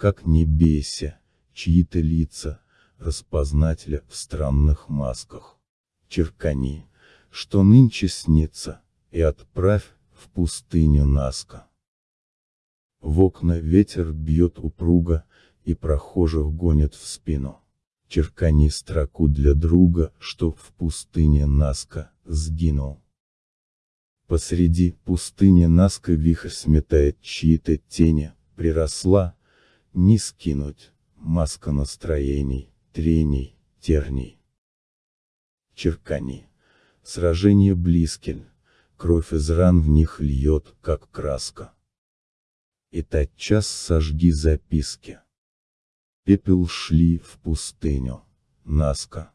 как не бейся, чьи-то лица, распознателя в странных масках. Черкани, что нынче снится, и отправь в пустыню Наска. В окна ветер бьет упруго, и прохожих гонит в спину. Черкани строку для друга, что в пустыне Наска сгинул. Посреди пустыни Наска вихрь сметает чьи-то тени, приросла, не скинуть, маска настроений, трений, терний. Черкани. Сражение близкин, кровь из ран в них льет, как краска. И тотчас сожги записки. Пепел шли в пустыню, Наска.